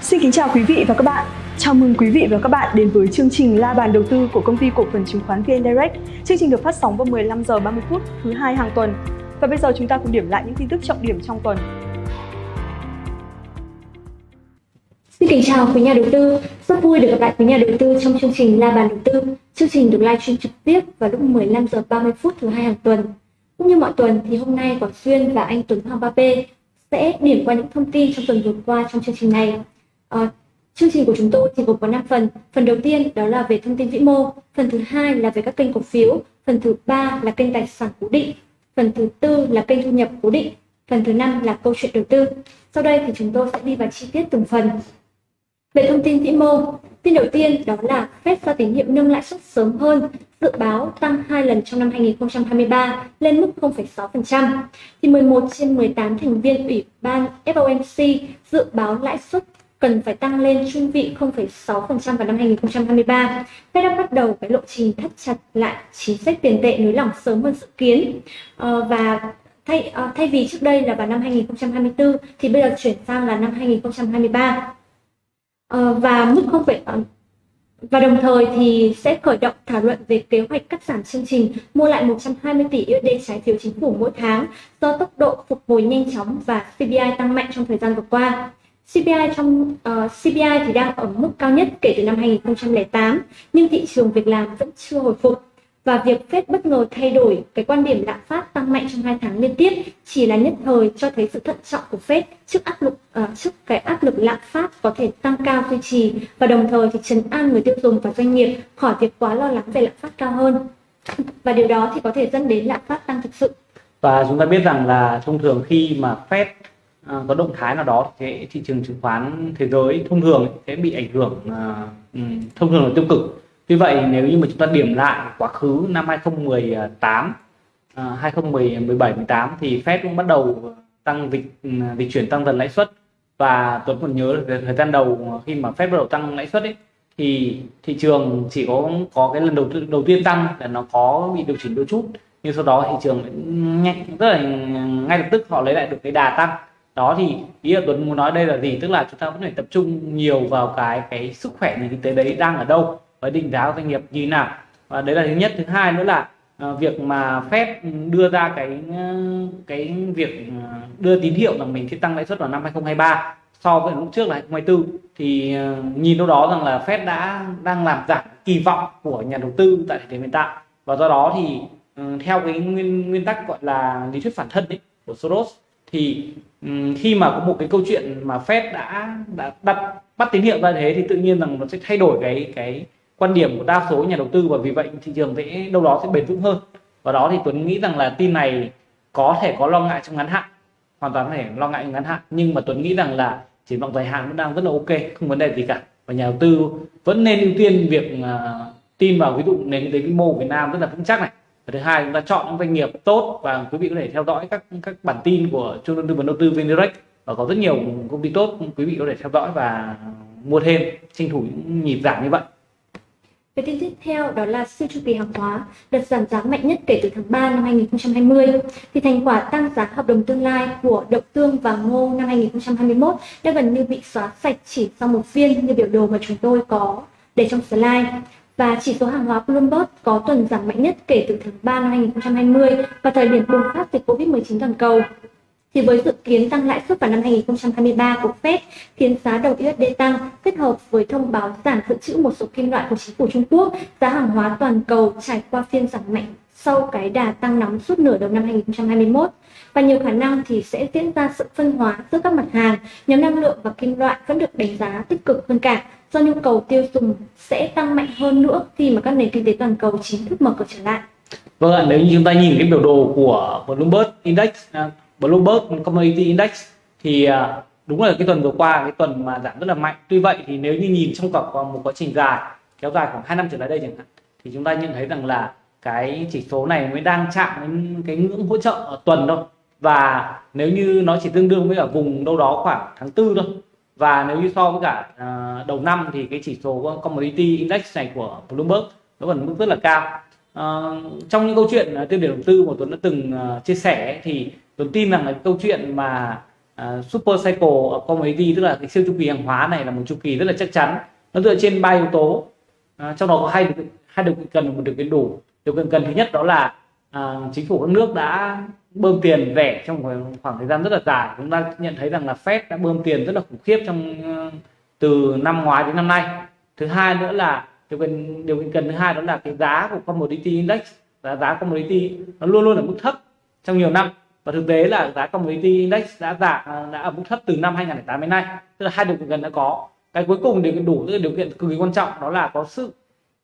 Xin kính chào quý vị và các bạn. Chào mừng quý vị và các bạn đến với chương trình La bàn đầu tư của công ty cổ phần chứng khoán VN Direct. Chương trình được phát sóng vào 15 giờ 30 phút thứ hai hàng tuần. Và bây giờ chúng ta cùng điểm lại những tin tức trọng điểm trong tuần. Xin kính chào quý nhà đầu tư. Rất vui được gặp lại quý nhà đầu tư trong chương trình La bàn đầu tư. Chương trình được livestream trực tiếp vào lúc 15 giờ 30 phút thứ hai hàng tuần. Cũng như mọi tuần thì hôm nay Quảng Xuyên và anh Tuấn Hoàng Ba P sẽ điểm qua những thông tin trong tuần vừa qua trong chương trình này. À, chương trình của chúng tôi thì gồm có 5 phần. Phần đầu tiên đó là về thông tin vĩ mô, phần thứ hai là về các kênh cổ phiếu, phần thứ ba là kênh tài sản cố định, phần thứ tư là kênh thu nhập cố định, phần thứ năm là câu chuyện đầu tư. Sau đây thì chúng tôi sẽ đi vào chi tiết từng phần. Về thông tin vĩ mô, tin đầu tiên đó là Fed ra tín hiệu nâng lãi suất sớm hơn, dự báo tăng hai lần trong năm 2023 lên mức 0,6%. Thì 11 trên 18 thành viên ủy ban FOMC dự báo lãi suất cần phải tăng lên trung vị 0,6% vào năm 2023. Fed đã bắt đầu cái lộ trình thắt chặt lại chính sách tiền tệ nới lỏng sớm hơn dự kiến ờ, và thay ờ, thay vì trước đây là vào năm 2024 thì bây giờ chuyển sang là năm 2023 ờ, và mức không phải và đồng thời thì sẽ khởi động thảo luận về kế hoạch cắt giảm chương trình mua lại 120 tỷ USD trái phiếu chính phủ mỗi tháng do tốc độ phục hồi nhanh chóng và CPI tăng mạnh trong thời gian vừa qua. CPI trong ờ, uh, CPI thì đang ở mức cao nhất kể từ năm 2008, nhưng thị trường việc làm vẫn chưa hồi phục. Và việc Fed bất ngờ thay đổi cái quan điểm lạm phát tăng mạnh trong hai tháng liên tiếp chỉ là nhất thời cho thấy sự thận trọng của Fed trước áp lực uh, trước cái áp lực lạm phát có thể tăng cao duy trì và đồng thời thì trấn an người tiêu dùng và doanh nghiệp khỏi việc quá lo lắng về lạm phát cao hơn. Và điều đó thì có thể dẫn đến lạm phát tăng thực sự. Và chúng ta biết rằng là thông thường khi mà Fed À, có động thái nào đó thì thị trường chứng khoán thế giới thông thường sẽ bị ảnh hưởng à, ừ, thông thường là tiêu cực. Tuy vậy, nếu như mà chúng ta điểm lại quá khứ năm 2018 2017 18 thì Fed cũng bắt đầu tăng dịch ừ, dịch chuyển tăng dần lãi suất. Và Tuấn còn nhớ là thời gian đầu khi mà Fed bắt đầu tăng lãi suất ấy, thì thị trường chỉ có có cái lần đầu đầu tiên tăng là nó có bị điều chỉnh đôi chút. Nhưng sau đó thị trường nhanh, rất là, ngay lập tức họ lấy lại được cái đà tăng đó thì ý là Tuấn muốn nói đây là gì? Tức là chúng ta vẫn phải tập trung nhiều vào cái cái sức khỏe nền kinh tế đấy đang ở đâu và định giá của doanh nghiệp như thế nào. Và đấy là thứ nhất. Thứ hai nữa là uh, việc mà phép đưa ra cái ờ, cái việc ờ, đưa tín hiệu rằng mình sẽ tăng lãi suất vào năm 2023 so với lúc trước là 2024 thì uh, nhìn đâu đó rằng là Fed đã đang làm giảm kỳ vọng của nhà đầu tư tại thời điểm hiện tại. Và do đó thì uh, theo cái nguyên nguyên tắc gọi là lý thuyết phản thân ấy, của Soros thì Ừ, khi mà có một cái câu chuyện mà Fed đã đã đặt bắt tín hiệu ra thế thì tự nhiên rằng nó sẽ thay đổi cái cái quan điểm của đa số nhà đầu tư và vì vậy thị trường sẽ đâu đó sẽ bền vững hơn. Và đó thì Tuấn nghĩ rằng là tin này có thể có lo ngại trong ngắn hạn hoàn toàn có thể lo ngại trong ngắn hạn. Nhưng mà Tuấn nghĩ rằng là triển vọng dài hạn vẫn đang rất là ok không vấn đề gì cả. Và nhà đầu tư vẫn nên ưu tiên việc uh, tin vào ví dụ nền kinh tế vĩ mô Việt Nam rất là vững chắc này và thứ hai, chúng ta chọn những doanh nghiệp tốt và quý vị có thể theo dõi các các bản tin của trung tâm tư vấn đầu tư VNDirect và có rất nhiều công ty tốt, quý vị có thể theo dõi và mua thêm, tranh thủ những nhịp giảm như vậy cái tin tiếp theo, đó là siêu chu kỳ hàng hóa đợt giảm giá mạnh nhất kể từ tháng 3 năm 2020. Thì thành quả tăng giá hợp đồng tương lai của đậu tương và ngô năm 2021 đã gần như bị xóa sạch chỉ sau một phiên như biểu đồ mà chúng tôi có để trong slide. Và chỉ số hàng hóa Bloomberg có tuần giảm mạnh nhất kể từ tháng 3 năm 2020 và thời điểm bùng phát dịch Covid-19 toàn cầu. Thì với dự kiến tăng lãi suất vào năm 2023 của Fed khiến giá đồng USD tăng kết hợp với thông báo giảm dự trữ một số kim loại của chính phủ Trung Quốc, giá hàng hóa toàn cầu trải qua phiên giảm mạnh sau cái đà tăng nóng suốt nửa đầu năm 2021 và nhiều khả năng thì sẽ diễn ra sự phân hóa giữa các mặt hàng. Nhóm năng lượng và kim loại vẫn được đánh giá tích cực hơn cả. Do nhu cầu tiêu dùng sẽ tăng mạnh hơn nữa khi mà các nền kinh tế toàn cầu chính thức mở cửa trở lại. Vâng ạ, nếu như chúng ta nhìn cái biểu đồ của Bloomberg Index à, Bloomberg Commodity Index thì à, đúng là cái tuần vừa qua cái tuần mà giảm rất là mạnh. Tuy vậy thì nếu như nhìn trong cả một quá trình dài kéo dài khoảng 2 năm trở lại đây chẳng hạn thì chúng ta nhận thấy rằng là cái chỉ số này mới đang chạm đến cái ngưỡng hỗ trợ ở tuần thôi và nếu như nó chỉ tương đương với ở vùng đâu đó khoảng tháng tư thôi. Và nếu như so với cả uh, đầu năm thì cái chỉ số commodity index này của Bloomberg nó vẫn mức rất là cao. Uh, trong những câu chuyện uh, tiêu điểm đầu tư mà Tuấn đã từng uh, chia sẻ thì Tuấn tin rằng là câu chuyện mà uh, super cycle commodity tức là cái siêu chu kỳ hàng hóa này là một chu kỳ rất là chắc chắn. Nó dựa trên ba yếu tố. Uh, trong đó có hai hai điều kiện cần một điều kiện đủ. Điều kiện cần thứ nhất đó là uh, chính phủ các nước đã bơm tiền rẻ trong khoảng thời gian rất là dài. Chúng ta nhận thấy rằng là Fed đã bơm tiền rất là khủng khiếp trong ờ, từ năm ngoái đến năm nay. Thứ hai nữa là, điều kiện điều kiện cần thứ hai đó là cái giá của commodity index, giá giá commodity nó luôn luôn ở mức thấp trong nhiều năm. Và thực tế là giá commodity index đã giảm ờ, đã ở mức thấp từ năm 2008 đến nay. Tức là hai điều kiện cần đã có. Cái cuối cùng điều kiện đủ, tức là điều kiện cực kỳ quan trọng, đó là có sự,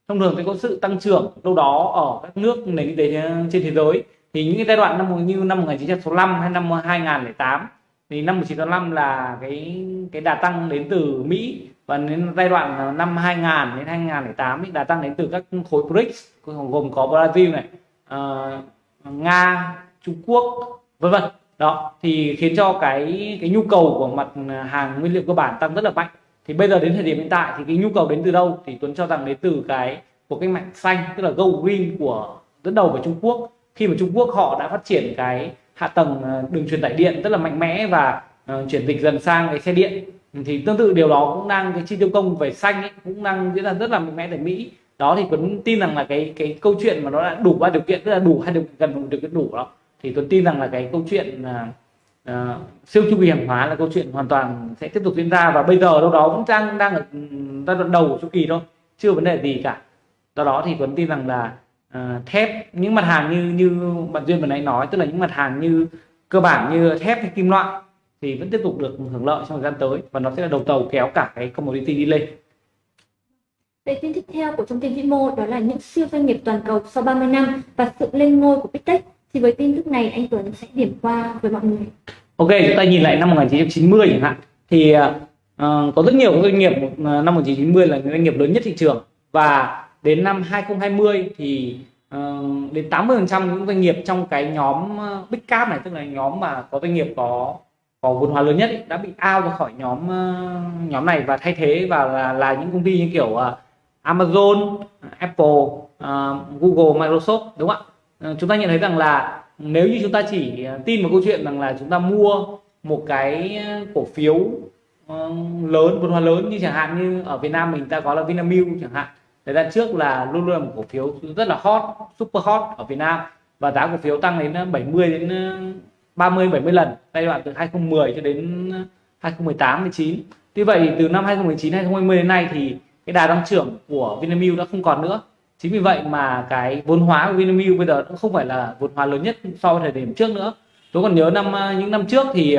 thông thường sẽ có sự tăng trưởng đâu đó ở các nước nền kinh tế ờ, trên thế giới thì những cái giai đoạn năm như năm 1965 hay năm 2008 thì năm 1985 là cái cái đà tăng đến từ Mỹ. Và đến giai đoạn năm 2000 đến 2008 thì đà tăng đến từ các khối BRICS gồm có Brazil này uh, Nga Trung Quốc vân vân. Đó thì khiến cho cái cái nhu cầu của mặt hàng nguyên liệu cơ bản tăng rất là mạnh. Thì bây giờ đến thời điểm hiện tại thì cái nhu cầu đến từ đâu? Thì Tuấn cho rằng đến từ cái của cách mạng xanh tức là go green của dẫn đầu của Trung Quốc khi mà Trung Quốc họ đã phát triển cái hạ tầng ờ, đường truyền tải điện rất là mạnh mẽ và uh, chuyển dịch dần sang cái xe điện thì tương tự điều đó cũng đang cái chi tiêu công về xanh ấy, cũng đang diễn ra rất là mạnh mẽ tại Mỹ. Đó thì Tuấn tin rằng là cái cái câu chuyện mà nó đã đủ ba điều kiện tức là đủ hai điều cần gần cái điều kiện đủ đó thì Tuấn tin rằng là cái câu chuyện uh, uh, siêu chu kỳ hàng hóa là câu chuyện hoàn toàn sẽ tiếp tục diễn ra và bây giờ đâu đó cũng đang đang ở giai đoạn đầu của chu kỳ thôi chưa vấn đề gì cả. Do đó thì Tuấn tin rằng là uh, thép những mặt hàng như như bạn duyên vừa nãy nói tức là những mặt hàng như cơ bản như thép hay kim loại thì vẫn tiếp tục được hưởng lợi trong thời gian tới và nó sẽ là đầu tàu kéo cả cái commodity đi lên Về tin tiếp theo của thông tin vĩ mô đó là những siêu doanh nghiệp toàn cầu sau 30 năm và sự lên ngôi của Big Tech. Thì với tin tức này anh Tuấn sẽ điểm qua với mọi người. Ok, chúng ta nhìn lại năm 1990 chẳng hạn thì uh, có rất nhiều doanh nghiệp năm 1990 là những doanh nghiệp lớn nhất thị trường và đến năm 2020 thì uh, đến 80% những doanh nghiệp trong cái nhóm ờ, Big Cap này tức là nhóm mà có doanh nghiệp có có vốn hóa lớn nhất ấy, đã bị out ra khỏi nhóm uh, nhóm này và thay thế và là, là những công ty như kiểu uh, Amazon, Apple, uh, Google, Microsoft đúng không ạ? Uh, chúng ta nhận thấy rằng là nếu như chúng ta chỉ tin một câu chuyện rằng là chúng ta mua một cái cổ phiếu uh, lớn vốn hóa lớn như chẳng hạn như ở Việt Nam mình ta có là Vinamilk chẳng hạn thời gian trước là luôn luôn là một cổ phiếu rất là hot, super hot ở Việt Nam. Và giá cổ phiếu tăng đến ờ, 70 đến ờ, 30 70 lần, giai đoạn từ 2010 cho đến ờ, 2018 19 tuy vậy từ năm 2019 2020 đến nay thì cái đà tăng trưởng của Vinamilk đã không còn nữa. Chính vì vậy mà cái vốn hóa của Vinamilk bây giờ cũng không phải là vốn hóa lớn nhất so với thời điểm trước nữa. Tôi còn nhớ năm những năm trước thì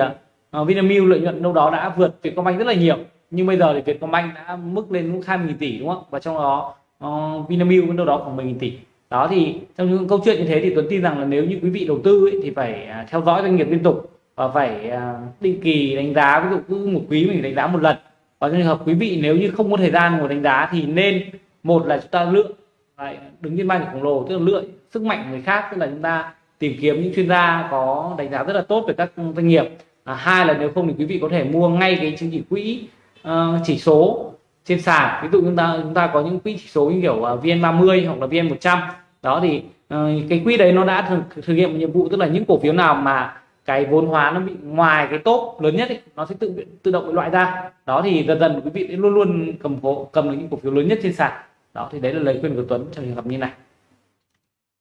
Vinamilk lợi nhuận đâu đó đã vượt Vietcombank rất là nhiều nhưng bây giờ thì Vietcombank đã mức lên mức 20.000 tỷ đúng không? Và trong đó uh, Vinamilk cũng đâu đó khoảng 10.000 tỷ. Đó thì trong những câu chuyện như thế thì Tuấn tin rằng là nếu như quý vị đầu tư ấy, thì phải uh, theo dõi doanh nghiệp liên tục và phải uh, định kỳ đánh giá ví dụ cứ một quý mình đánh giá một lần. Và trong trường hợp quý vị nếu như không có thời gian ngồi đánh giá thì nên một là chúng ta lựa Đấy, đứng trên ban khổng lồ tức là lựa sức mạnh người khác tức là chúng ta tìm kiếm những chuyên gia có đánh giá rất là tốt về các doanh nghiệp. À, hai là nếu không thì quý vị có thể mua ngay cái chứng chỉ quỹ uh, chỉ số trên sàn. Ví dụ chúng ta chúng ta có những quỹ chỉ số như kiểu à, uh, vn30 hoặc là vn 100 đó thì uh, cái quỹ đấy nó đã thực, thực hiện một nhiệm vụ tức là những cổ phiếu nào mà cái vốn hóa nó bị ngoài cái top lớn nhất ấy, nó sẽ tự tự động bị loại ra. Đó thì dần dần quý vị sẽ luôn luôn cầm cổ cầm được những cổ phiếu lớn nhất trên sàn. Đó thì đấy là lời khuyên của Tuấn trong trường hợp như này.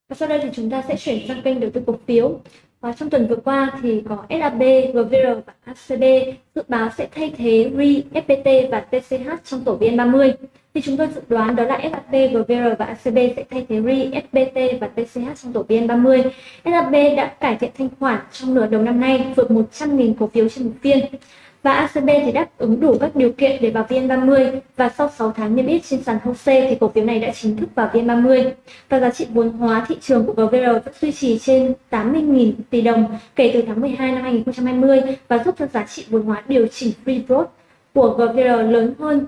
Và sau đây thì chúng ta sẽ chuyển sang kênh đầu tư cổ phiếu và trong tuần vừa qua thì có SAB, GVR và ACB dự báo sẽ thay thế RI, FPT và TCH trong tổ VN30. Thì chúng tôi dự đoán đó là SAB, GVR và ACB sẽ thay thế RI, FPT và TCH trong tổ VN30. SAB đã cải thiện thanh khoản trong nửa đầu năm nay vượt 100.000 cổ phiếu trên một phiên và ACB thì đáp ứng đủ các điều kiện để vào VN30 và sau 6 tháng niêm yết trên sàn HOSE thì cổ phiếu này đã chính thức vào VN30 và giá trị vốn hóa thị trường của GVR vẫn duy trì trên 80.000 tỷ đồng kể từ tháng 12 năm 2020 và giúp cho giá trị vốn hóa điều chỉnh free float của GVR lớn hơn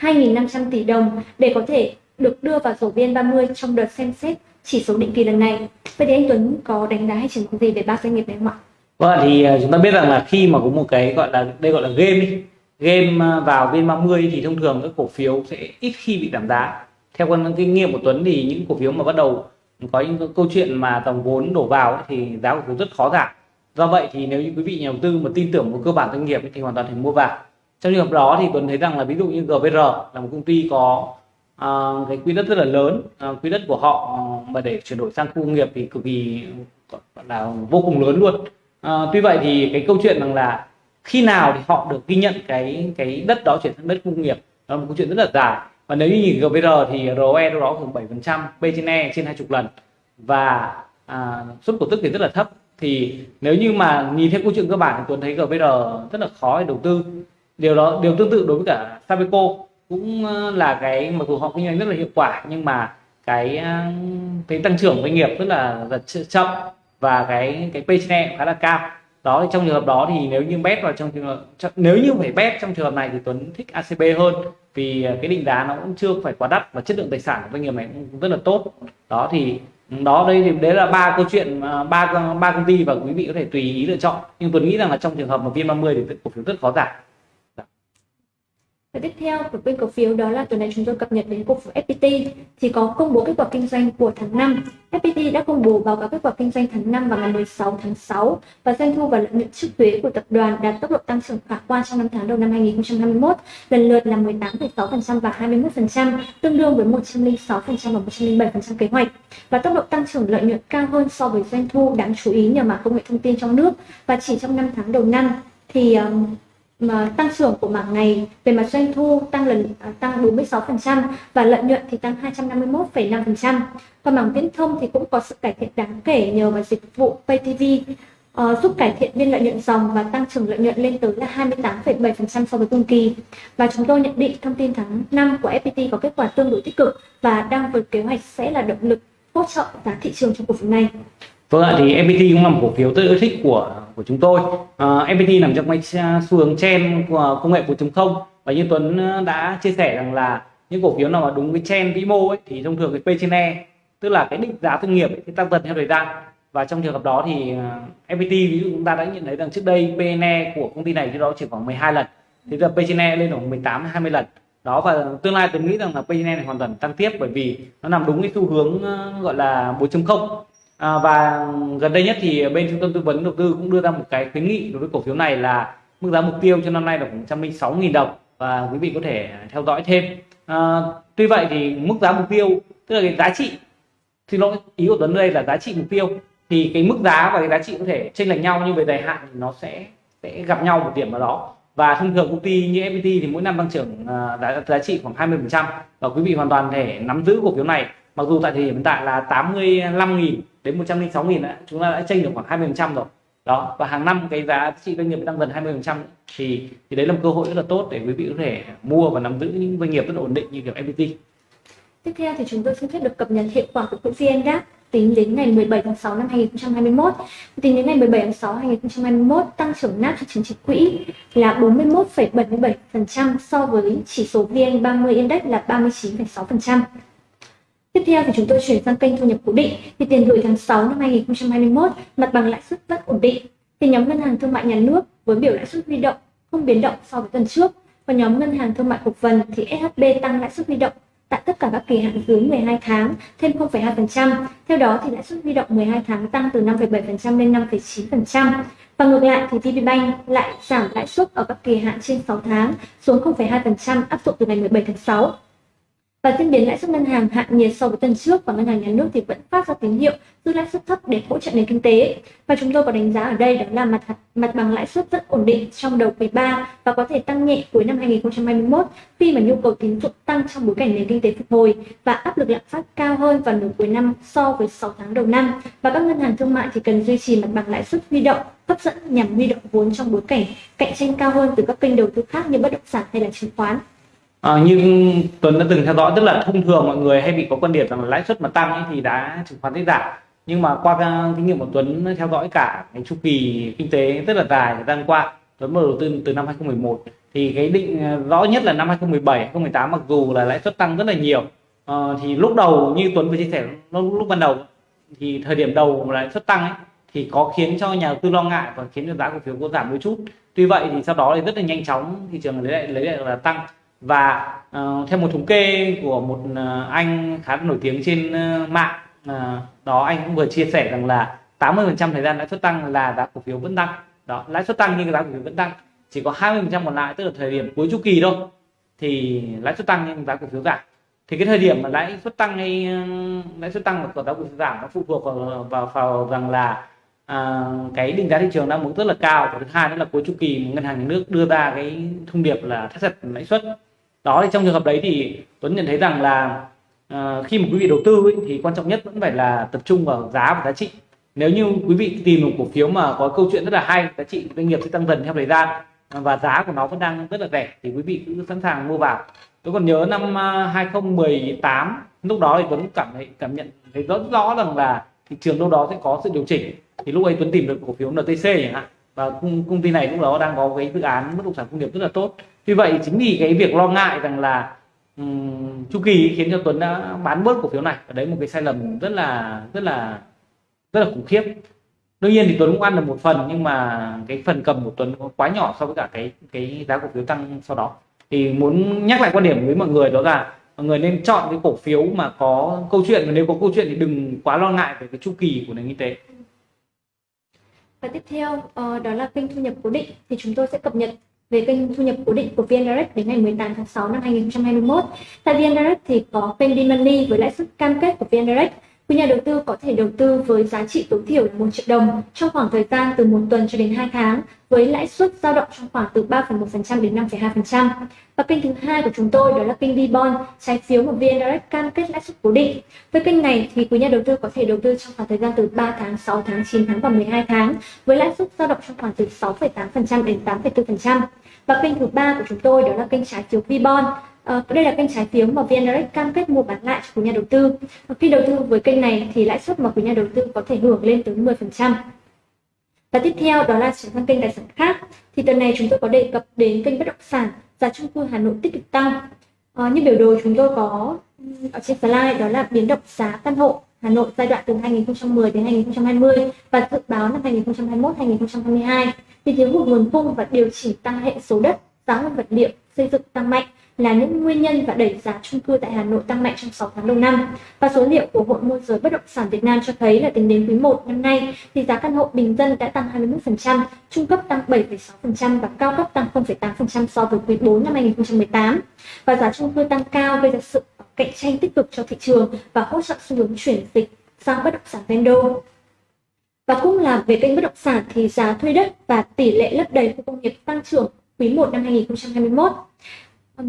2.500 tỷ đồng để có thể được đưa vào sổ VN30 trong đợt xem xét chỉ số định kỳ lần này. Vậy thì anh Tuấn có đánh giá hay triển có gì về ba doanh nghiệp này không ạ? Vâng thì ờ, chúng ta biết rằng là khi mà có một cái gọi là đây gọi là game ý, game ờ, vào viên 30 thì thông thường các cổ phiếu sẽ ít khi bị giảm giá. Theo con kinh nghiệm của Tuấn thì những cổ phiếu mà bắt đầu có những câu chuyện mà dòng vốn đổ vào ấy, thì giá cổ phiếu rất khó giảm. Do vậy thì nếu như quý vị nhà đầu tư mà tin tưởng vào cơ bản doanh nghiệp thì hoàn toàn thể mua vào. Trong trường hợp đó thì Tuấn thấy rằng là ví dụ như GVR là một công ty có uh, cái quỹ đất rất là lớn uh, quỹ đất của họ mà để chuyển đổi sang khu công nghiệp thì cực kỳ là vô cùng lớn luôn. Ờ, tuy vậy thì cái câu chuyện rằng là khi nào thì họ được ghi nhận cái cái đất đó chuyển sang đất công nghiệp đó là một câu chuyện rất là dài. Và nếu như nhìn GVR thì ROE đâu đó khoảng 7 phần trăm P trên E trên hai chục lần. Và à, suất cổ tức thì rất là thấp. Thì nếu như mà nhìn theo câu chuyện cơ bản thì Tuấn thấy GVR rất là khó để đầu tư. Điều đó điều tương tự đối với cả Sabeco cũng ờ, là cái mặc dù họ kinh doanh rất là hiệu quả nhưng mà cái ờ, cái tăng trưởng doanh nghiệp rất là, là chậm và cái cái P e khá là cao. Đó, thì trong trường hợp đó thì nếu như bet vào trong trường hợp nếu như phải bet trong trường hợp này thì Tuấn thích ACB hơn. Vì ờ, cái định giá nó cũng chưa phải quá đắt và chất lượng tài sản của doanh nghiệp này cũng rất là tốt. Đó thì ừ, đó, đây thì đấy là ba câu chuyện ờ, ba ba công ty và quý vị có thể tùy ý lựa chọn. Nhưng Tuấn nghĩ rằng là trong trường hợp mà viên 30 thì cổ phiếu rất khó giảm và tiếp theo của bên cổ phiếu đó là tuần này chúng tôi cập nhật đến cổ phiếu FPT thì có công bố kết quả kinh doanh của tháng 5. FPT đã công bố báo cáo kết quả kinh doanh tháng 5 vào ngày 16 tháng 6 và doanh thu và lợi nhuận trước thuế của tập đoàn đạt tốc độ tăng trưởng khả quan trong năm tháng đầu năm 2021, lần lượt là 18,6% và 21%, tương đương với 106% và 107% kế hoạch. Và tốc độ tăng trưởng lợi nhuận cao hơn so với doanh thu đáng chú ý nhờ mạng công nghệ thông tin trong nước và chỉ trong năm tháng đầu năm thì um, mà tăng trưởng của mảng này về mặt doanh thu tăng lần à, tăng 46% và lợi nhuận thì tăng 251,5%. Còn mảng viễn thông thì cũng có sự cải thiện đáng kể nhờ vào dịch vụ Pay TV uh, ờ, giúp cải thiện biên lợi nhuận dòng và tăng trưởng lợi nhuận lên tới là 28,7% so với cùng kỳ. Và chúng tôi nhận định thông tin tháng 5 của FPT có kết quả tương đối tích cực và đang vượt kế hoạch sẽ là động lực hỗ trợ giá thị trường trong cổ phiếu này. Vâng ạ, thì FPT cũng là một cổ phiếu tôi yêu thích của của chúng tôi. À, uh, FPT nằm trong cái xu hướng trend của công nghệ 4.0 và như Tuấn ờ, đã chia sẻ rằng là những cổ phiếu nào mà đúng với trend vĩ mô ấy, thì thông thường cái P trên E tức là cái định giá thương nghiệp ấy, thì tăng dần theo thời gian. Và trong trường hợp đó thì ờ, uh, FPT ví dụ chúng ta đã nhận thấy rằng trước đây PNE của công ty này trước đó chỉ khoảng 12 lần. Thì giờ P trên E lên khoảng 18 20 lần. Đó và tương lai tôi nghĩ rằng là PNE này hoàn toàn tăng tiếp bởi vì nó nằm đúng cái xu hướng uh, gọi là 4.0 à, và gần đây nhất thì bên trung tâm tư vấn đầu tư cũng đưa ra một cái khuyến nghị đối với cổ phiếu này là mức giá mục tiêu cho năm nay là khoảng 106.000 đồng và quý vị có thể theo dõi thêm. À, tuy vậy thì mức giá mục tiêu tức là cái giá trị xin lỗi ý của Tuấn đây là giá trị mục tiêu thì cái mức giá và cái giá trị có thể chênh lệch nhau nhưng về dài hạn thì nó sẽ sẽ gặp nhau một điểm nào đó. Và thông thường công ty như FPT thì mỗi năm tăng trưởng à, giá, giá trị khoảng 20 phần trăm và quý vị hoàn toàn thể nắm giữ cổ phiếu này mặc dù tại thời điểm hiện tại là 85.000 đến 106.000 đã chúng ta đã chênh được khoảng 20 trăm rồi đó và hàng năm cái giá trị doanh nghiệp tăng dần 20 phần trăm thì thì đấy là một cơ hội rất là tốt để quý vị có thể mua và nắm giữ những doanh nghiệp rất là ổn định như kiểu FPT tiếp theo thì chúng tôi xin phép được cập nhật hiệu quả của quỹ VN-Index tính đến ngày 17 tháng 6 năm 2021. Tính đến ngày 17 tháng 6 năm 2021, tăng trưởng NAV cho chứng chỉ quỹ là 41,77% so với chỉ số VN30 Index là 39,6%. Tiếp theo thì chúng tôi chuyển sang kênh thu nhập cố định. Thì tiền gửi tháng 6 năm 2021, mặt bằng lãi suất rất ổn định. Thì nhóm ngân hàng thương mại nhà nước với biểu lãi suất huy động không biến động so với tuần trước. Và nhóm ngân hàng thương mại cổ phần thì SHB tăng lãi suất huy động tại tất cả các kỳ hạn dưới 12 tháng thêm 0,2%. Theo đó thì lãi suất huy động 12 tháng tăng từ 5,7% lên 5,9%. Và ngược lại thì VPBank lại giảm lãi suất ở các kỳ hạn trên 6 tháng xuống 0,2% áp dụng từ ngày 17 tháng 6 và diễn biến lãi suất ngân hàng hạ nhiệt so với tuần trước và ngân hàng nhà nước thì vẫn phát ra tín hiệu giữ lãi suất thấp để hỗ trợ nền kinh tế. Và chúng tôi có đánh giá ở đây đó là mặt mặt bằng lãi suất rất ổn định trong đầu quý 3 và có thể tăng nhẹ cuối năm 2021 khi mà nhu cầu tín dụng tăng trong bối cảnh nền kinh tế phục hồi và áp lực lạm phát cao hơn vào nửa cuối năm so với 6 tháng đầu năm. Và các ngân hàng thương mại thì cần duy trì mặt bằng lãi suất huy động, hấp dẫn nhằm huy động vốn trong bối cảnh cạnh tranh cao hơn từ các kênh đầu tư khác như bất động sản hay là chứng khoán. À, như Tuấn đã từng theo dõi tức là thông thường mọi người hay bị có quan điểm rằng là lãi suất mà tăng ấy thì đã chứng khoán sẽ giảm. Nhưng mà qua kinh nghiệm của Tuấn theo dõi cả cái chu kỳ kinh tế rất là dài thời gian qua Tuấn mở đầu tư từ năm 2011 thì cái định ờ, rõ nhất là năm 2017 2018 mặc dù là lãi suất tăng rất là nhiều. À, thì lúc đầu như Tuấn vừa chia sẻ lúc, lúc ban đầu thì thời điểm đầu lãi suất tăng ấy thì có khiến cho nhà đầu tư lo ngại và khiến cho giá cổ phiếu có giảm đôi chút. Tuy vậy thì sau đó thì rất là nhanh chóng thị trường lấy lại lấy lại là tăng và uh, theo một thống kê của một uh, anh khá nổi tiếng trên uh, mạng uh, đó anh cũng vừa chia sẻ rằng là 80% thời gian lãi suất tăng là giá cổ phiếu vẫn tăng. Đó lãi suất tăng nhưng giá cổ phiếu vẫn tăng. Chỉ có 20% còn lại tức là thời điểm cuối chu kỳ thôi thì lãi suất tăng nhưng giá cổ phiếu giảm. Thì cái thời điểm mà lãi suất tăng hay lãi suất tăng và giá cổ phiếu giảm nó phụ thuộc vào, vào, vào rằng là à, cái định giá thị trường đang mức rất là cao. Và thứ hai nữa là cuối chu kỳ ngân hàng nhà nước đưa ra cái thông điệp là thắt chặt lãi suất đó thì trong trường hợp đấy thì Tuấn nhận thấy rằng là à, khi mà quý vị đầu tư ấy, thì quan trọng nhất vẫn phải là tập trung vào giá và giá trị. Nếu như quý vị tìm một cổ phiếu mà có câu chuyện rất là hay giá trị doanh nghiệp sẽ tăng dần theo thời gian và giá của nó vẫn đang rất là rẻ thì quý vị cứ sẵn sàng mua vào. Tôi còn nhớ năm ờ, 2018 lúc đó thì Tuấn cảm thấy cảm nhận thấy rất rõ rằng là thị trường đâu đó sẽ có sự điều chỉnh. Thì lúc ấy Tuấn tìm được cổ phiếu NTC chẳng hạn và công ty này lúc đó đang có cái dự án bất động sản công nghiệp rất là tốt vì vậy chính vì cái việc lo ngại rằng là um, chu kỳ khiến cho Tuấn đã bán bớt cổ phiếu này. Và đấy một cái sai lầm rất là rất là rất là khủng khiếp. Đương nhiên thì Tuấn cũng ăn được một phần nhưng mà cái phần cầm của Tuấn quá nhỏ so với cả cái cái giá cổ phiếu tăng sau đó. Thì muốn nhắc lại quan điểm với mọi người đó là mọi người nên chọn cái cổ phiếu mà có câu chuyện. Và nếu có câu chuyện thì đừng quá lo ngại về cái chu kỳ của nền kinh tế. Và tiếp theo uh, đó là kênh thu nhập cố định thì chúng tôi sẽ cập nhật về kênh thu nhập cố định của VN Direct đến ngày 18 tháng 6 năm 2021. Tại VN Direct thì có kênh Money với lãi suất cam kết của VN Direct Quý nhà đầu tư có thể đầu tư với giá trị tối thiểu là 1 triệu đồng trong khoảng thời gian từ 1 tuần cho đến 2 tháng với lãi suất dao động trong khoảng từ 3,1% đến 5,2%. Và kênh thứ hai của chúng tôi đó là kênh V-Bond, trái phiếu mà VN Direct cam kết lãi suất cố định. Với kênh này thì quý nhà đầu tư có thể đầu tư trong khoảng thời gian từ 3 tháng, 6 tháng, 9 tháng và 12 tháng với lãi suất dao động trong khoảng từ 6,8% đến 8,4%. Và kênh thứ ba của chúng tôi đó là kênh trái phiếu V-Bond À, đây là kênh trái phiếu mà VN Direct cam kết mua bán lại cho quý nhà đầu tư. Và khi đầu tư với kênh này thì lãi suất mà quý nhà đầu tư có thể hưởng lên tới 10%. Và tiếp theo đó là chuyển sang kênh tài sản khác. Thì tuần này chúng tôi có đề cập đến kênh bất động sản giá chung cư Hà Nội tích cực tăng. À, như biểu đồ chúng tôi có ở trên slide đó là biến động giá căn hộ Hà Nội giai đoạn từ 2010 đến 2020 và dự báo năm 2021-2022 thì thiếu hụt nguồn cung và điều chỉnh tăng hệ số đất, giá nguyên vật liệu xây dựng tăng mạnh là những nguyên nhân và đẩy giá chung cư tại Hà Nội tăng mạnh trong 6 tháng đầu năm. Và số liệu của Hội môi giới bất động sản Việt Nam cho thấy là tính đến quý 1 năm nay thì giá căn hộ bình dân đã tăng 21%, trung cấp tăng 7,6% và cao cấp tăng 0,8% so với quý 4 năm 2018. Và giá chung cư tăng cao gây ra sự cạnh tranh tích cực cho thị trường và hỗ trợ xu hướng chuyển dịch sang bất động sản ven đô. Và cũng là về kênh bất động sản thì giá thuê đất và tỷ lệ lấp đầy khu công nghiệp tăng trưởng quý 1 năm 2021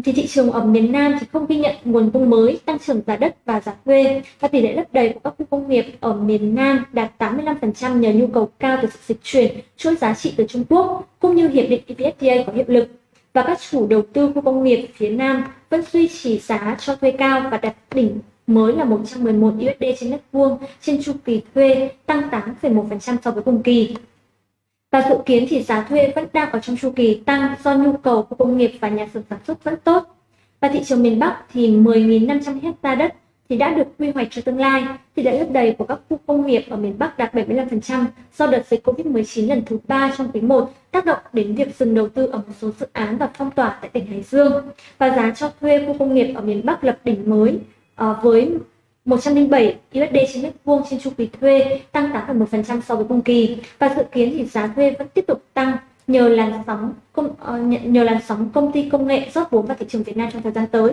thì thị trường ở miền Nam thì không ghi nhận nguồn cung mới, tăng trưởng giá đất và giá thuê và tỷ lệ lấp đầy của các khu công nghiệp ở miền Nam đạt 85% nhờ nhu cầu cao từ sự dịch chuyển chuỗi giá trị từ Trung Quốc cũng như hiệp định EVFTA có hiệu lực và các chủ đầu tư khu công nghiệp phía Nam vẫn duy trì giá cho thuê cao và đặt đỉnh mới là 111 USD trên mét vuông trên chu kỳ thuê tăng 8,1% so với cùng kỳ. Và dự kiến thì giá thuê vẫn đang ở trong chu kỳ tăng do nhu cầu của công nghiệp và nhà xưởng sản xuất vẫn tốt. Và thị trường miền Bắc thì 10.500 hecta đất thì đã được quy hoạch cho tương lai. Tỷ lệ lấp đầy của các khu công nghiệp ở miền Bắc đạt 75% do đợt dịch Covid-19 lần thứ 3 trong quý 1 tác động đến việc dừng đầu tư ở một số dự án và phong tỏa tại tỉnh Hải Dương. Và giá cho thuê khu công nghiệp ở miền Bắc lập đỉnh mới uh, với 107 USD trên mét vuông trên chu kỳ thuê, tăng 8,1% so với cùng kỳ và dự kiến thì giá thuê vẫn tiếp tục tăng nhờ làn sóng công, uh, nhờ làn sóng công ty công nghệ rót vốn vào thị trường Việt Nam trong thời gian tới.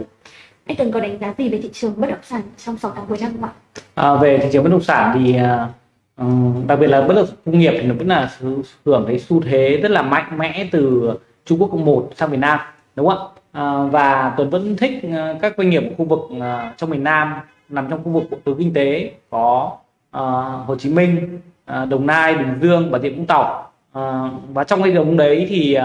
Anh từng có đánh giá gì về thị trường bất động sản trong 6 tháng cuối năm không ạ? À, về thị trường bất động sản thì uh, đặc biệt là bất động sản công nghiệp thì nó vẫn là hưởng cái xu thế rất là mạnh mẽ từ Trung Quốc cộng một sang Việt Nam đúng không ạ? À, và Tuấn vẫn thích à, các doanh nghiệp khu vực uh, trong miền Nam nằm trong khu vực bộ tứ kinh tế có uh, Hồ Chí Minh, uh, Đồng Nai, Bình Dương và Rịa Vũng Tàu uh, và trong cái đồng đấy thì uh,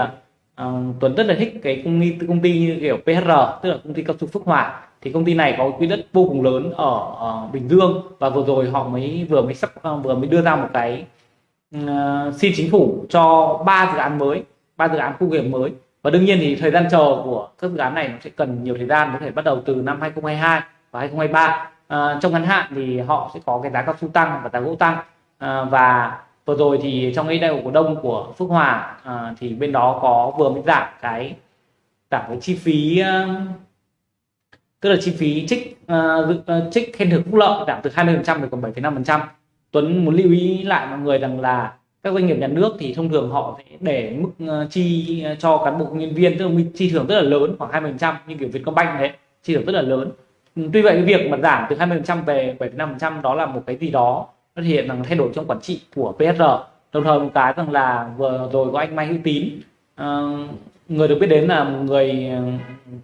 Tuấn rất là thích cái công ty công ty như kiểu PHR tức là công ty cao su Phước Hòa thì công ty này có quỹ đất vô cùng lớn ở, ở Bình Dương. Và vừa rồi họ mới vừa mới sắp vừa mới đưa ra một cái uh, xin chính phủ cho ba dự án mới ba dự án khu nghiệp mới. Và đương nhiên thì thời gian chờ của các dự án này nó sẽ cần nhiều thời gian có thể bắt đầu từ năm 2022 và 2023 à, ờ, trong ngắn hạn thì họ sẽ có cái giá cao su tăng và giá gỗ tăng. À, và vừa rồi thì trong cái đại hội cổ đông của Phước Hòa à, thì bên đó có vừa mới giảm cái giảm cái chi phí tức là chi phí trích uh, trích khen thưởng phúc lợi giảm từ 20% về còn 7,5% Tuấn muốn lưu ý lại mọi người rằng là các doanh nghiệp nhà nước thì thông thường họ sẽ để mức chi cho cán bộ nhân viên tức là chi thưởng rất là lớn khoảng 20% như kiểu Vietcombank thế chi thưởng rất là lớn tuy vậy cái việc mà giảm từ 20% về 7,5% đó là một cái gì đó nó thể hiện rằng thay đổi trong quản trị của PSR đồng thời một cái rằng là vừa rồi có anh Mai Hữu Tín uh, người được biết đến là một người ờ,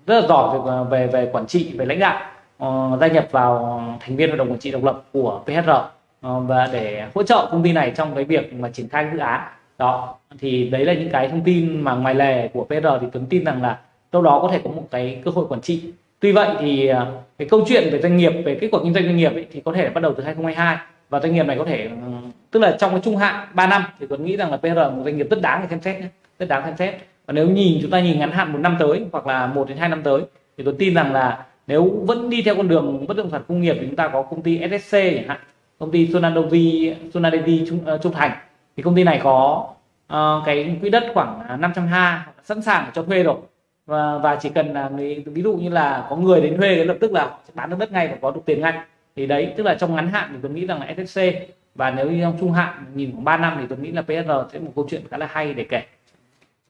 rất là giỏi về về, về quản trị về lãnh đạo uh, gia nhập vào thành viên hội đồng quản trị độc lập của PSR uh, và để hỗ trợ công ty này trong cái việc mà triển khai dự án. Đó thì đấy là những cái thông tin mà ngoài lề của PR thì Tuấn tin rằng là đâu đó có thể có một cái cơ hội quản trị tuy vậy thì à, cái câu chuyện về doanh nghiệp về kết quả kinh doanh doanh nghiệp ấy, thì có thể bắt đầu từ 2022 và doanh nghiệp này có thể ừ, tức là trong cái trung hạn 3 năm thì Tuấn nghĩ rằng là PR một doanh nghiệp rất đáng để xem xét nhé rất đáng xem xét. Và nếu nhìn chúng ta nhìn ngắn hạn một năm tới hoặc là một đến hai năm tới thì tôi tin rằng là nếu vẫn đi theo con đường bất động sản công nghiệp thì chúng ta có công ty SSC chẳng hạn công ty Sonadovi Sonadevi Trung, uh, Trung Thành. Thì công ty này có uh, cái quỹ đất khoảng 500 ha sẵn sàng cho thuê rồi và và chỉ cần là ví dụ như là có người đến thuê thì lập tức là bán được đất ngay và có được tiền ngay. Thì đấy tức là trong ngắn hạn thì tôi nghĩ rằng là SSC và nếu như trong trung hạn nhìn khoảng 3 năm thì tôi nghĩ là PSR sẽ một câu chuyện khá là hay để kể.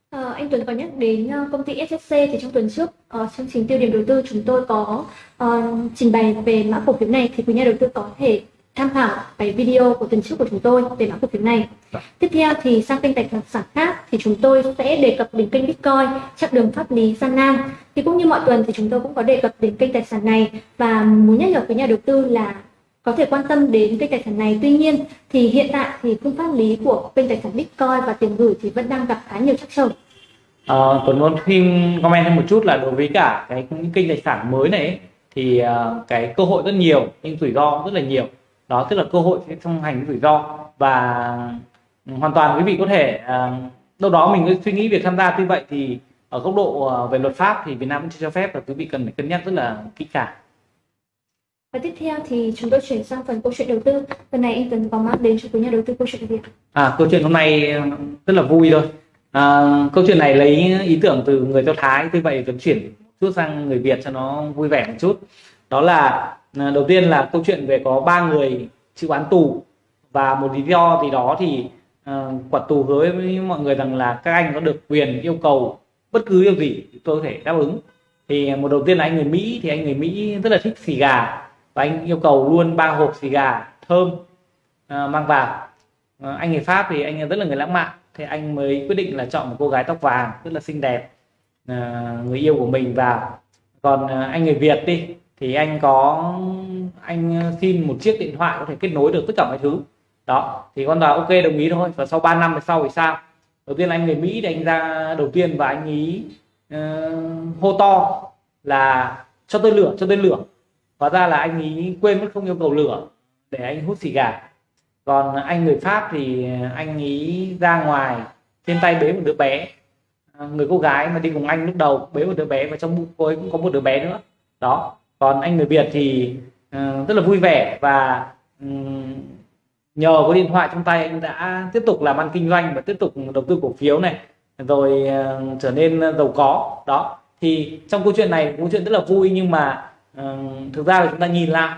À, anh Tuấn có nhắc đến ờ, công ty SSC thì trong tuần trước uh, chương trình tiêu điểm đầu tư chúng tôi có uh, trình bày về mã cổ phiếu này thì quý nhà đầu tư có thể tham khảo cái video của tuần trước của chúng tôi về mã cổ phiếu này. Dạ. Tiếp theo thì sang kênh tài sản khác thì chúng tôi sẽ đề cập đến kênh Bitcoin, chặng đường pháp lý gian nan. Thì cũng như mọi tuần thì chúng tôi cũng có đề cập đến kênh tài sản này và muốn nhắc nhở với nhà đầu tư là có thể quan tâm đến kênh tài sản này. Tuy nhiên thì hiện tại thì khung pháp lý của kênh tài sản Bitcoin và tiền gửi thì vẫn đang gặp khá nhiều trắc trở. À, Tuấn muốn xin comment thêm một chút là đối với cả cái những kênh tài sản mới này thì uh, cái cơ hội rất nhiều nhưng rủi ro rất là nhiều đó tức là cơ hội sẽ song hành rủi ro và hoàn toàn quý vị có thể uh, đâu đó mình suy nghĩ việc tham gia tuy vậy thì ở góc độ uh, về luật pháp thì Việt Nam cũng chưa cho phép và quý vị cần phải cân nhắc rất là kỹ càng và tiếp theo thì chúng tôi chuyển sang phần câu chuyện đầu tư. Lần này anh Tuấn có mang đến cho quý nhà đầu tư câu chuyện gì ạ? À, câu chuyện hôm nay rất là vui thôi. À, câu chuyện này lấy ý tưởng từ người Do Thái, tuy vậy Tuấn chuyển chút sang người Việt cho nó vui vẻ một chút. Đó là à, đầu tiên là câu chuyện về có ba người chịu án tù. Và một lý do gì đó thì à, uh, quản tù hứa với mọi người rằng là các anh có được quyền yêu cầu bất cứ điều gì tôi có thể đáp ứng. Thì một đầu tiên là anh người Mỹ thì anh người Mỹ rất là thích xì gà. Và anh yêu cầu luôn ba hộp xì gà thơm uh, mang vào. Uh, anh người pháp thì anh rất là người lãng mạn. Thì anh mới quyết định là chọn một cô gái tóc vàng rất là xinh đẹp uh, người yêu của mình vào. Còn uh, anh người việt đi thì anh có anh xin một chiếc điện thoại có thể kết nối được tất cả mọi thứ. Đó thì con tòa ok đồng ý thôi. Và sau 3 năm sau thì sao? Đầu tiên anh người mỹ thì anh ra đầu tiên và anh ý uh, hô to là cho tôi lửa cho tôi lửa. Hóa ra là anh ý quên mất không yêu cầu lửa để anh hút xì gà. Còn anh người pháp thì anh ý ra ngoài trên tay bế một đứa bé. Ờ, người cô gái mà đi cùng anh lúc đầu bế một đứa bé và trong bụng cô ấy cũng có một đứa bé nữa. Đó còn anh người việt thì uh, rất là vui vẻ và um, nhờ có điện thoại trong tay anh đã tiếp tục làm ăn kinh doanh và tiếp tục đầu tư cổ phiếu này rồi uh, trở nên giàu có. Đó thì trong câu chuyện này câu chuyện rất là vui nhưng mà uh, thực ra là chúng ta nhìn lại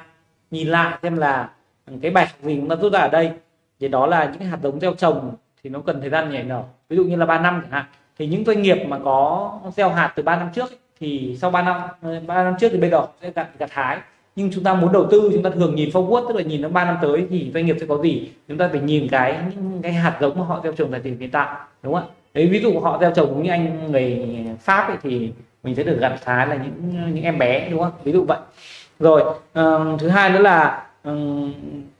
nhìn lại xem là cái bài học gì chúng ta rút ra ở đây. Thì đó là những hạt giống gieo trồng thì nó cần thời gian nhảy nở. Ví dụ như là 3 năm chẳng hạn thì những doanh nghiệp mà có gieo hạt từ 3 năm trước thì sau 3 năm 3 năm trước thì bây giờ sẽ gặt gặt hái. Nhưng chúng ta muốn đầu tư chúng ta thường nhìn forward tức là nhìn nó 3 năm tới thì doanh nghiệp sẽ có gì? Chúng ta phải nhìn cái những cái hạt giống mà họ gieo trồng tại thời điểm hiện tại đúng không ạ? Đấy ví dụ họ gieo trồng như anh người pháp ấy, thì mình sẽ được gặt hái là những những em bé đúng không? Ví dụ vậy. Rồi uh, thứ hai nữa là um,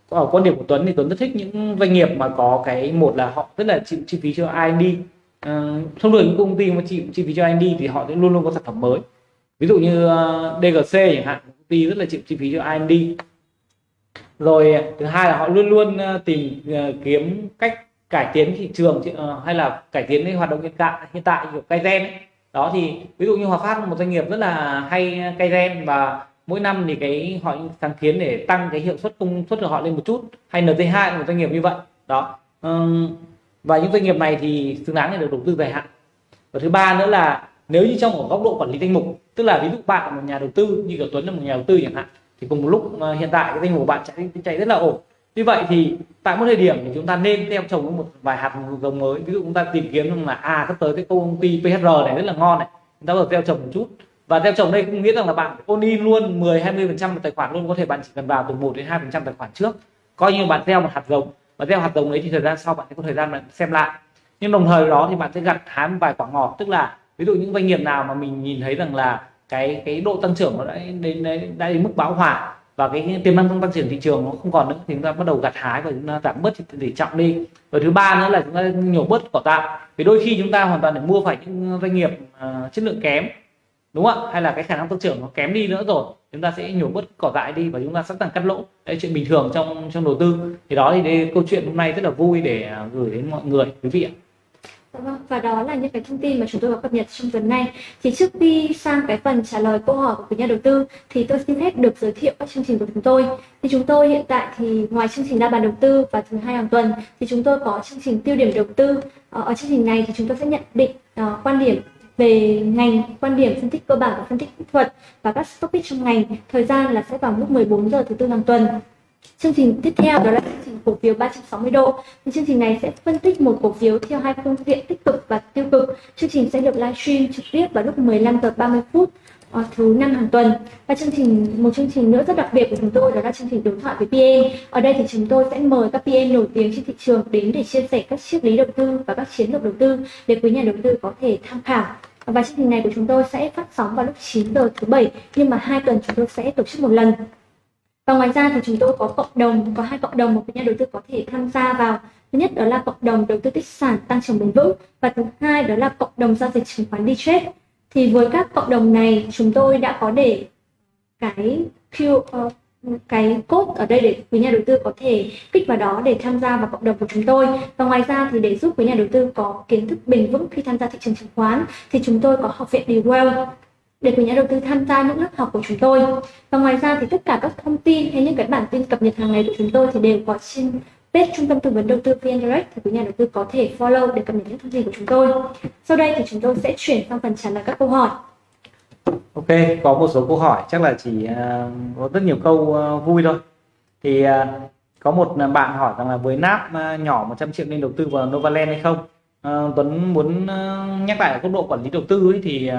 ở quan điểm của Tuấn thì Tuấn rất thích những doanh nghiệp mà có cái một là họ rất là chịu chi phí cho R&D uh, thông thường những công ty mà chịu chi phí cho R&D thì họ sẽ luôn luôn có sản phẩm mới. Ví dụ như ờ, uh, DGC chẳng hạn công ty rất là chịu chi phí cho R&D rồi thứ hai là họ luôn luôn uh, tìm uh, kiếm cách cải tiến thị trường uh, hay là cải tiến cái hoạt động hiện tại hiện tại của cây gen ấy. Đó thì ví dụ như Hòa Phát một doanh nghiệp rất là hay cây gen và mỗi năm thì cái họ sáng kiến để tăng cái hiệu suất công suất của họ lên một chút. Hay NT2 một doanh nghiệp như vậy. Đó và những doanh nghiệp này thì xứng đáng để được đầu tư dài hạn. Và thứ ba nữa là nếu như trong ở góc độ quản lý danh mục, tức là ví dụ bạn là một nhà đầu tư, như kiểu Tuấn là một nhà đầu tư chẳng hạn, thì cùng một lúc ờ, hiện tại cái danh mục bạn chạy chạy rất là ổn. Như vậy thì tại một thời điểm thì chúng ta nên theo trồng một vài hạt giống mới. Ví dụ chúng ta tìm kiếm rằng là à sắp tới cái công ty PHR này rất là ngon này, chúng ta vừa gieo trồng một chút. Và gieo trồng đây cũng nghĩa rằng là bạn ôn in luôn 10 20 phần trăm tài khoản luôn, có thể bạn chỉ cần vào từ 1 đến 2 phần trăm tài khoản trước. Coi như bạn gieo một hạt giống và gieo hạt giống đấy thì thời gian sau bạn sẽ có thời gian bạn xem lại. Nhưng đồng thời đó thì bạn sẽ gặt hái một vài quả ngọt. Tức là ví dụ những doanh nghiệp nào mà mình nhìn thấy rằng là cái cái độ tăng trưởng nó đã đến đã đến mức bão hòa và cái tiềm năng tăng trưởng thị trường nó không còn nữa thì chúng ta bắt đầu gặt hái và chúng ta giảm bớt tỷ trọng đi. Và thứ ba nữa là chúng ta nhổ bớt cỏ tạm. Vì đôi khi chúng ta hoàn toàn để mua phải những doanh nghiệp uh, chất lượng kém đúng không ạ? Hay là cái khả năng tăng trưởng nó kém đi nữa rồi chúng ta sẽ nhổ bớt cỏ dại đi và chúng ta sẵn sàng cắt lỗ đấy chuyện bình thường trong trong đầu tư thì đó thì đây, câu chuyện hôm nay rất là vui để à, gửi đến mọi người quý vị ạ vâng, và đó là những cái thông tin mà chúng tôi có cập nhật trong tuần này. Thì trước khi sang cái phần trả lời câu hỏi của quý nhà đầu tư thì tôi xin phép được giới thiệu các chương trình của chúng tôi. Thì chúng tôi hiện tại thì ngoài chương trình đa bàn đầu tư và thứ hai hàng tuần thì chúng tôi có chương trình tiêu điểm đầu tư. Ở, ở chương trình này thì chúng tôi sẽ nhận định uh, quan điểm về ngành, quan điểm phân tích cơ bản và phân tích kỹ thuật và các topic trong ngành. Thời gian là sẽ vào lúc 14 giờ thứ tư hàng tuần. Chương trình tiếp theo đó là chương trình cổ phiếu 360 độ. Thì chương trình này sẽ phân tích một cổ phiếu theo hai phương diện tích cực và tiêu cực. Chương trình sẽ được livestream trực tiếp vào lúc 15 giờ 30 phút ờ, thứ năm hàng tuần và chương trình một chương trình nữa rất đặc biệt của chúng tôi đó là chương trình đối thoại với PM ở đây thì chúng tôi sẽ mời các PM nổi tiếng trên thị trường đến để chia sẻ các triết lý đầu tư và các chiến lược đầu tư để quý nhà đầu tư có thể tham khảo và chương trình này của chúng tôi sẽ phát sóng vào lúc 9 giờ thứ bảy nhưng mà hai tuần chúng tôi sẽ tổ chức một lần. Và ngoài ra thì chúng tôi có cộng đồng có hai cộng đồng một nhà đầu tư có thể tham gia vào. Thứ nhất đó là cộng đồng đầu tư tích sản tăng trưởng bền vững và thứ hai đó là cộng đồng giao dịch chứng khoán đi trade thì với các cộng đồng này chúng tôi đã có để cái Q uh, cái cốt ở đây để quý nhà đầu tư có thể kích vào đó để tham gia vào cộng đồng của chúng tôi. Và ngoài ra thì để giúp quý nhà đầu tư có kiến thức bền vững khi tham gia thị trường chứng khoán, thì chúng tôi có học viện Dewell để quý nhà đầu tư tham gia những lớp học của chúng tôi. Và ngoài ra thì tất cả các thông tin hay những cái bản tin cập nhật hàng ngày của chúng tôi thì đều có trên page trung tâm tư vấn đầu tư VN Direct thì quý nhà đầu tư có thể follow để cập nhật những thông tin của chúng tôi. Sau đây thì chúng tôi sẽ chuyển sang phần trả lời các câu hỏi. Ok, có một số câu hỏi chắc là chỉ uh, có rất nhiều câu uh, vui thôi. Thì uh, có một bạn hỏi rằng là với nắp nhỏ 100 triệu nên đầu tư vào Novaland hay không? Uh, Tuấn muốn uh, nhắc lại ở góc độ quản lý đầu tư ấy, thì uh,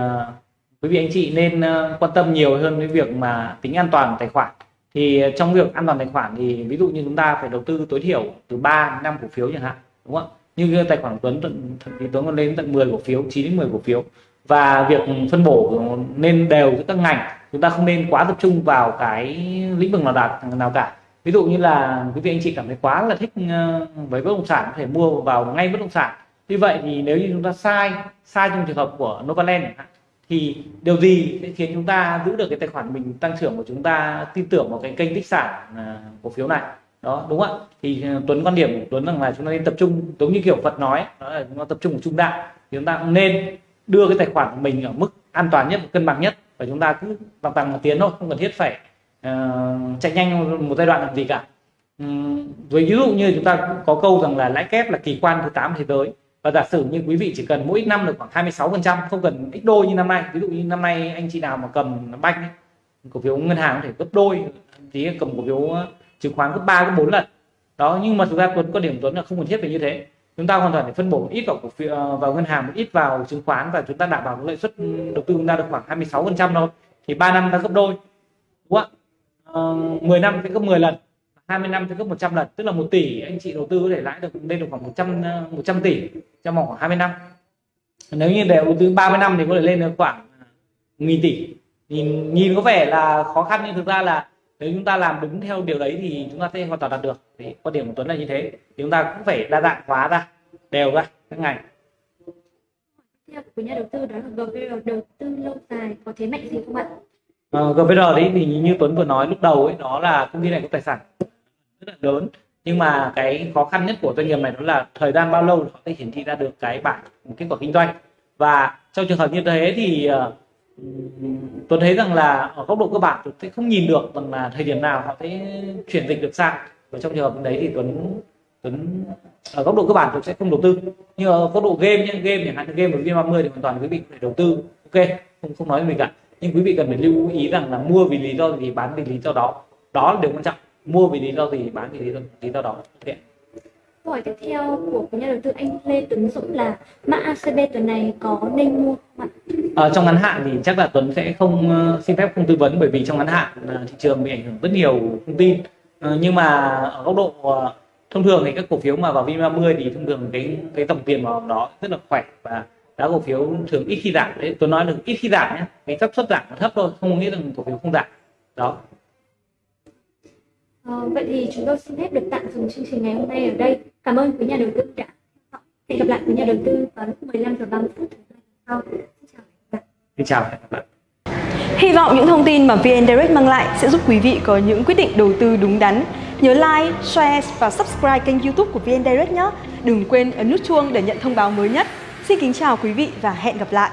quý vị anh chị nên uh, quan tâm nhiều hơn với việc mà tính an toàn của tài khoản. Thì trong việc an toàn tài khoản thì ví dụ như chúng ta phải đầu tư tối thiểu từ 3 đến 5 cổ phiếu chẳng hạn, đúng không ạ? Như tài khoản của Tuấn thì Tuấn còn lên tận 10 cổ phiếu, 9 đến 10 cổ phiếu và việc phân bổ nên đều giữa các ngành, chúng ta không nên quá tập trung vào cái lĩnh vực nào đạt, nào cả. Ví dụ như là quý vị anh chị cảm thấy quá là thích ờ, với bất động sản, có thể mua vào ngay bất động sản. Như vậy thì nếu như chúng ta sai sai trong trường hợp của Novaland thì điều gì sẽ khiến chúng ta giữ được cái tài khoản mình tăng trưởng của chúng ta tin tưởng vào cái kênh tích sản ờ, cổ phiếu này? Đó, đúng không ạ? Thì ờ, Tuấn quan điểm của Tuấn rằng là chúng ta nên tập trung, giống như kiểu Phật nói đó là chúng ta tập trung vào trung đạo, thì chúng ta cũng nên đưa cái tài khoản của mình ở mức an toàn nhất cân bằng nhất. Và chúng ta cứ bằng bằng một tiến thôi không cần thiết phải uh, chạy nhanh một giai đoạn làm gì cả. Um, với ví dụ như chúng ta có câu rằng là lãi kép là kỳ quan thứ 8 thế giới. Và giả sử như quý vị chỉ cần mỗi năm được khoảng 26 phần trăm không cần ít đôi như năm nay. Ví dụ như năm nay anh chị nào mà cầm banh cổ phiếu ngân hàng có thể gấp đôi tí cầm cổ phiếu chứng khoán gấp ba gấp bốn lần. Đó nhưng mà thực ra tuấn có điểm tuấn là không cần thiết phải như thế chúng ta hoàn toàn để phân bổ một ít vào cổ phiếu ờ, vào ngân hàng, một ít vào chứng khoán và chúng ta đảm bảo lợi suất đầu tư chúng ta được khoảng 26 phần trăm thôi. Thì 3 năm ta gấp đôi, đúng không ạ? Ờ, 10 năm sẽ gấp 10 lần 20 năm sẽ gấp 100 lần. Tức là một tỷ anh chị đầu tư có thể lãi được lên được khoảng 100 100 ờ, tỷ trong vòng khoảng 20 năm. Nếu như để đầu tư 30 năm thì có thể lên được khoảng nghìn tỷ. Nhìn nhìn có vẻ là khó khăn nhưng thực ra là nếu chúng ta làm đúng theo điều đấy thì chúng ta sẽ hoàn toàn đạt được. Thì quan điểm của Tuấn là như thế. Thì chúng ta cũng phải đa dạng hóa ra đều ra các ngành. Theo của nhà đầu tư đó là GVR đầu tư lâu dài có thế mạnh gì không ạ? Uh, ờ, GVR đấy thì như Tuấn vừa nói lúc đầu ấy đó là công ty này có tài sản rất là lớn. Nhưng mà cái khó khăn nhất của doanh nghiệp này đó là thời gian bao lâu họ sẽ hiển thị ra được cái bảng kết quả kinh doanh. Và trong trường hợp như thế thì uh, tôi thấy rằng là ở góc độ cơ bản tôi sẽ không nhìn được rằng là thời điểm nào họ sẽ chuyển dịch được sang. Và trong trường hợp đấy thì Tuấn Tuấn ở góc độ cơ bản tôi sẽ không đầu tư. Nhưng ở góc độ game nhé game chẳng hạn như game ở ba mươi thì hoàn toàn quý vị phải đầu tư. Ok không không nói gì cả. Nhưng quý vị cần phải lưu ý rằng là mua vì lý do gì bán vì lý do đó. Đó là điều quan trọng. Mua vì lý do gì bán vì lý do, lý do đó. Okay. Câu hỏi tiếp theo của nhà đầu tư anh Lê Tuấn Dũng là mã ACB tuần này có nên mua không ạ? À, trong ngắn hạn thì chắc là Tuấn sẽ không ờ, xin phép không tư vấn bởi vì trong ngắn hạn ờ, thị trường bị ảnh hưởng rất nhiều thông tin Ờ, nhưng mà ở góc độ thông thường thì các cổ phiếu mà vào VN30 thì thông thường cái cái tổng tiền vào đó rất là khỏe và giá cổ phiếu thường ít khi giảm đấy tôi nói được ít khi giảm nhé cái xác suất giảm là thấp thôi không nghĩ rằng cổ phiếu không giảm đó à, vậy thì chúng tôi xin phép được tạm dừng chương trình ngày hôm nay ở đây. Cảm ơn quý nhà đầu tư đã. Hẹn gặp lại quý nhà đầu tư vào lúc 15 giờ 30 phút thứ hai sau. Xin chào và hẹn gặp lại xin chào và hẹn gặp lại Hy vọng những thông tin mà VN Direct mang lại sẽ giúp quý vị có những quyết định đầu tư đúng đắn. Nhớ like, share và subscribe kênh YouTube của VN Direct nhé. Đừng quên ấn nút chuông để nhận thông báo mới nhất. Xin kính chào quý vị và hẹn gặp lại.